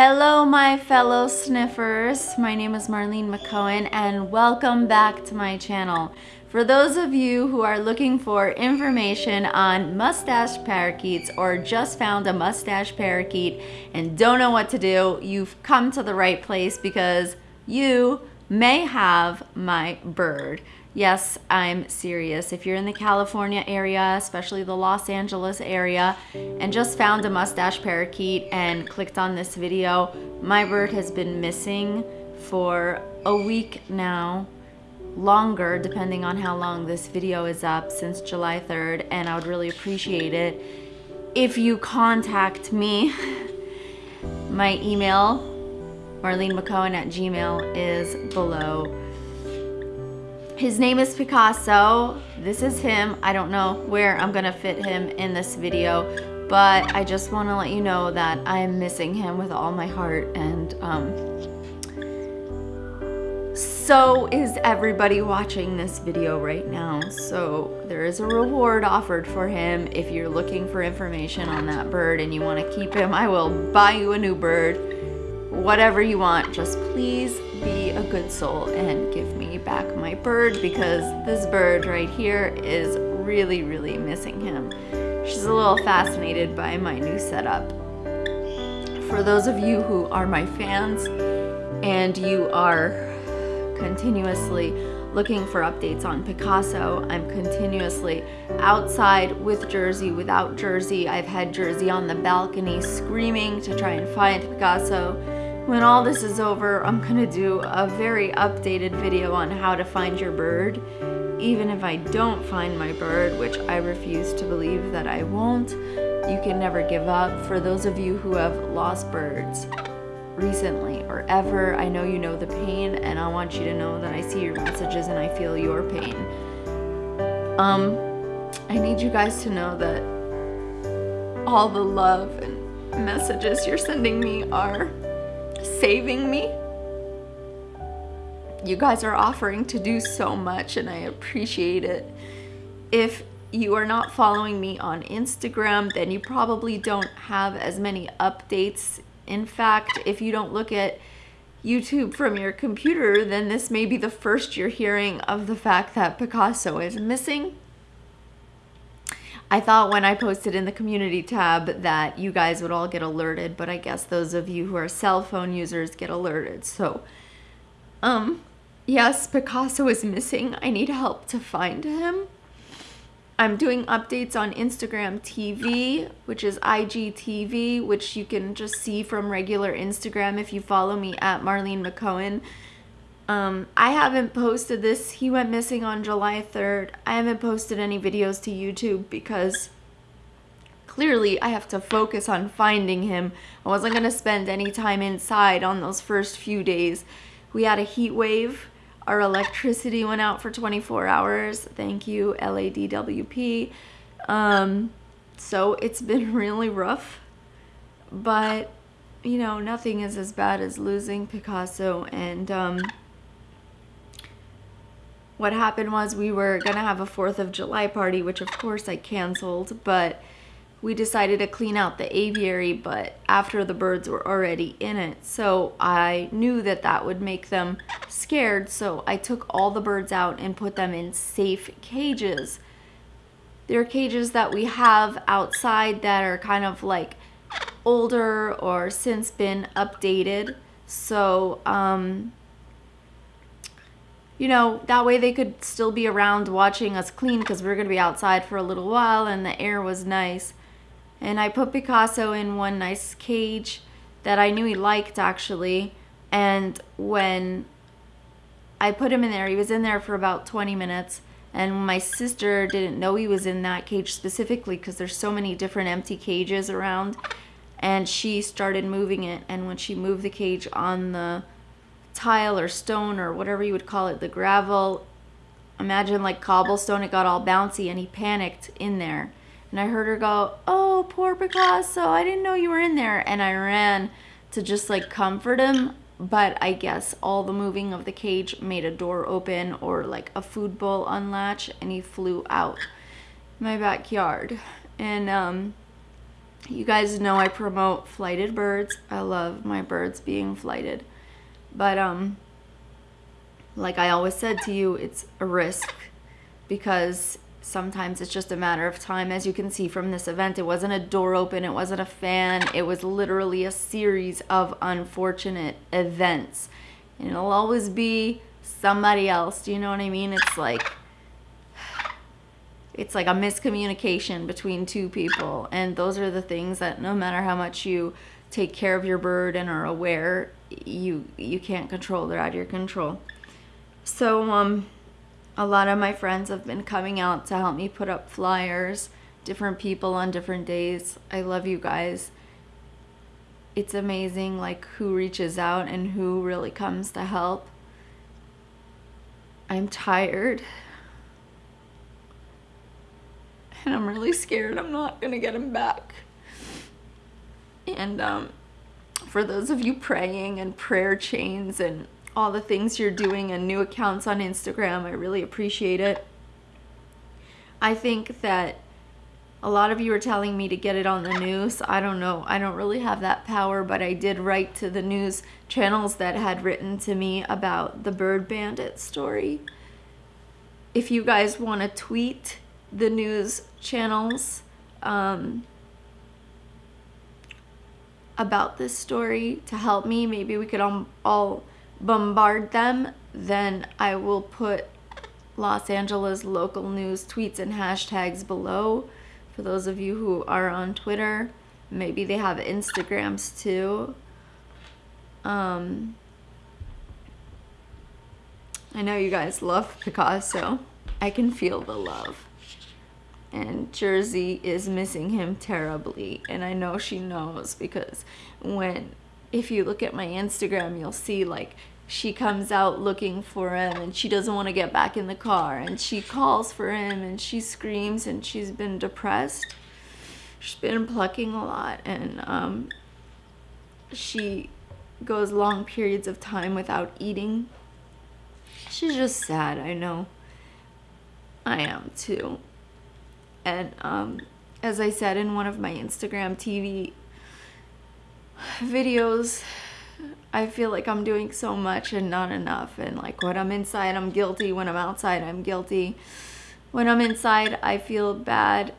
Hello, my fellow sniffers. My name is Marlene Mc'Cohen, and welcome back to my channel. For those of you who are looking for information on mustache parakeets or just found a mustache parakeet and don't know what to do, you've come to the right place because you may have my bird. Yes, I'm serious. If you're in the California area, especially the Los Angeles area, and just found a mustache parakeet and clicked on this video, my bird has been missing for a week now longer depending on how long this video is up since July 3rd and I would really appreciate it if you contact me my email Marlene Mc'Cohen at gmail is below his name is Picasso. This is him. I don't know where I'm gonna fit him in this video, but I just wanna let you know that I am missing him with all my heart and um, so is everybody watching this video right now. So there is a reward offered for him. If you're looking for information on that bird and you wanna keep him, I will buy you a new bird. Whatever you want, just please a good soul and give me back my bird because this bird right here is really, really missing him. She's a little fascinated by my new setup. For those of you who are my fans and you are continuously looking for updates on Picasso. I'm continuously outside with Jersey, without Jersey. I've had Jersey on the balcony screaming to try and find Picasso. When all this is over, I'm gonna do a very updated video on how to find your bird. Even if I don't find my bird, which I refuse to believe that I won't, you can never give up. For those of you who have lost birds recently or ever, I know you know the pain and I want you to know that I see your messages and I feel your pain. Um, I need you guys to know that all the love and messages you're sending me are saving me. You guys are offering to do so much and I appreciate it. If you are not following me on Instagram, then you probably don't have as many updates. In fact, if you don't look at YouTube from your computer, then this may be the first you're hearing of the fact that Picasso is missing. I thought when I posted in the community tab that you guys would all get alerted, but I guess those of you who are cell phone users get alerted. So, um, yes, Picasso is missing. I need help to find him. I'm doing updates on Instagram TV, which is IGTV, which you can just see from regular Instagram if you follow me at Marlene Mc'Cohen. Um, I haven't posted this. He went missing on July 3rd. I haven't posted any videos to YouTube because clearly I have to focus on finding him. I wasn't going to spend any time inside on those first few days. We had a heat wave. Our electricity went out for 24 hours. Thank you, LADWP. Um, so it's been really rough. But, you know, nothing is as bad as losing Picasso and... Um, what happened was we were gonna have a 4th of July party, which of course I canceled, but we decided to clean out the aviary, but after the birds were already in it. So I knew that that would make them scared, so I took all the birds out and put them in safe cages. There are cages that we have outside that are kind of like older or since been updated. So, um, you know, that way they could still be around watching us clean because we are going to be outside for a little while and the air was nice. And I put Picasso in one nice cage that I knew he liked actually. And when I put him in there, he was in there for about 20 minutes. And my sister didn't know he was in that cage specifically because there's so many different empty cages around. And she started moving it. And when she moved the cage on the tile or stone or whatever you would call it, the gravel, imagine like cobblestone, it got all bouncy and he panicked in there. And I heard her go, oh, poor Picasso, I didn't know you were in there. And I ran to just like comfort him. But I guess all the moving of the cage made a door open or like a food bowl unlatch and he flew out my backyard. And um, You guys know I promote flighted birds. I love my birds being flighted. But um like I always said to you, it's a risk because sometimes it's just a matter of time. As you can see from this event, it wasn't a door open, it wasn't a fan, it was literally a series of unfortunate events. And it'll always be somebody else. Do you know what I mean? It's like it's like a miscommunication between two people and those are the things that no matter how much you take care of your bird and are aware you you can't control they're out of your control. So um a lot of my friends have been coming out to help me put up flyers different people on different days. I love you guys. It's amazing like who reaches out and who really comes to help. I'm tired. And I'm really scared I'm not gonna get him back. And um, for those of you praying and prayer chains and all the things you're doing and new accounts on Instagram, I really appreciate it. I think that a lot of you are telling me to get it on the news. I don't know. I don't really have that power, but I did write to the news channels that had written to me about the Bird Bandit story. If you guys want to tweet the news channels um, about this story to help me. Maybe we could all, all bombard them. Then I will put Los Angeles local news tweets and hashtags below for those of you who are on Twitter. Maybe they have Instagrams too. Um, I know you guys love Picasso. I can feel the love and Jersey is missing him terribly and I know she knows because when if you look at my Instagram you'll see like she comes out looking for him and she doesn't want to get back in the car and she calls for him and she screams and she's been depressed. She's been plucking a lot and um, she goes long periods of time without eating. She's just sad I know. I am too and um, as I said in one of my Instagram TV videos, I feel like I'm doing so much and not enough. And like when I'm inside, I'm guilty. When I'm outside, I'm guilty. When I'm inside, I feel bad.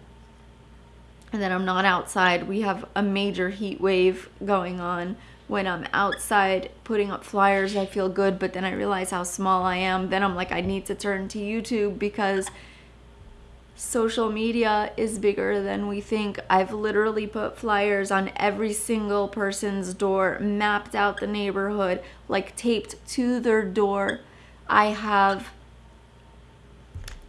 And then I'm not outside. We have a major heat wave going on. When I'm outside putting up flyers, I feel good. But then I realize how small I am. Then I'm like, I need to turn to YouTube because social media is bigger than we think. I've literally put flyers on every single person's door, mapped out the neighborhood, like taped to their door. I have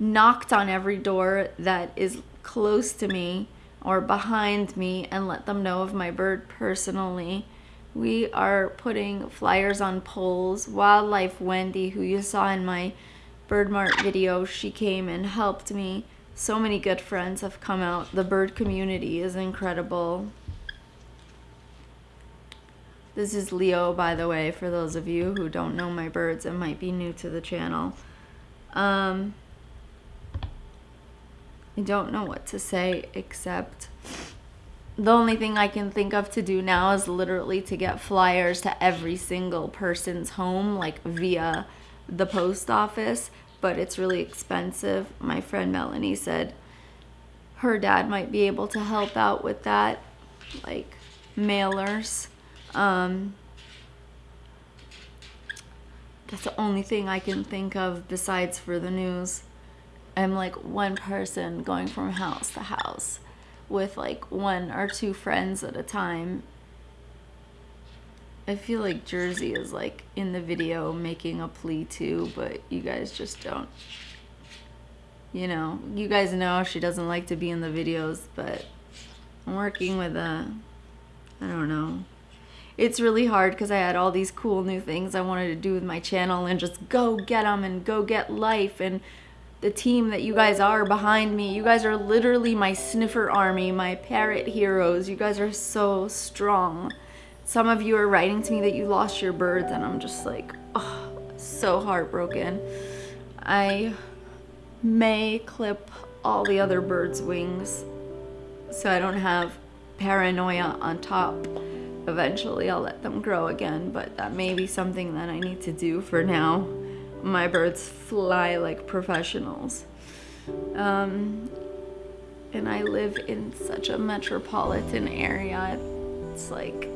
knocked on every door that is close to me or behind me and let them know of my bird personally. We are putting flyers on poles. Wildlife Wendy, who you saw in my Bird Mart video, she came and helped me so many good friends have come out. The bird community is incredible. This is Leo, by the way, for those of you who don't know my birds and might be new to the channel. Um, I don't know what to say except the only thing I can think of to do now is literally to get flyers to every single person's home, like via the post office but it's really expensive. My friend Melanie said her dad might be able to help out with that, like mailers. Um, that's the only thing I can think of besides for the news. I'm like one person going from house to house with like one or two friends at a time I feel like Jersey is like in the video making a plea too, but you guys just don't. You know, you guys know she doesn't like to be in the videos, but I'm working with a, I don't know. It's really hard because I had all these cool new things I wanted to do with my channel and just go get them and go get life and the team that you guys are behind me. You guys are literally my sniffer army, my parrot heroes. You guys are so strong. Some of you are writing to me that you lost your birds and I'm just like, oh, so heartbroken. I may clip all the other birds' wings so I don't have paranoia on top. Eventually, I'll let them grow again, but that may be something that I need to do for now. My birds fly like professionals. Um, and I live in such a metropolitan area. It's like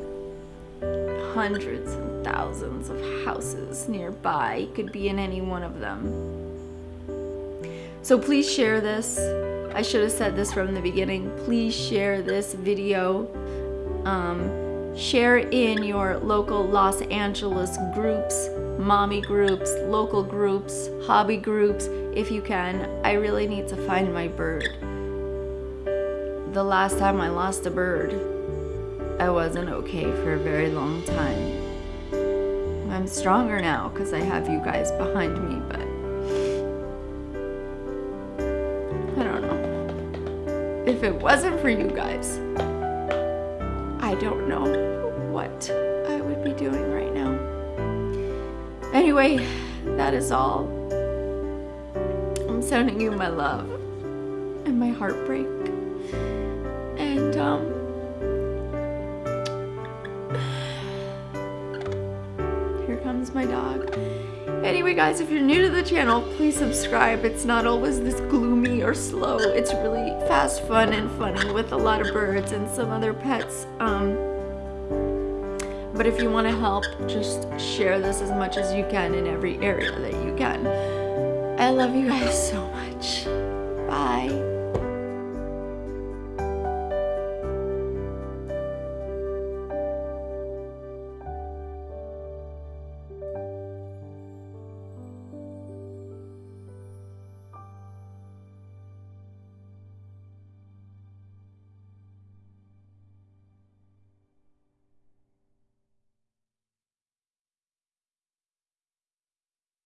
hundreds and thousands of houses nearby. Could be in any one of them. So please share this. I should have said this from the beginning. Please share this video. Um, share in your local Los Angeles groups, mommy groups, local groups, hobby groups, if you can. I really need to find my bird. The last time I lost a bird, I wasn't okay for a very long time. I'm stronger now because I have you guys behind me, but I don't know. If it wasn't for you guys, I don't know what I would be doing right now. Anyway, that is all. I'm sending you my love and my heartbreak. And, um, my dog. Anyway, guys, if you're new to the channel, please subscribe. It's not always this gloomy or slow. It's really fast, fun, and funny with a lot of birds and some other pets. Um, but if you want to help, just share this as much as you can in every area that you can. I love you guys so much. Bye.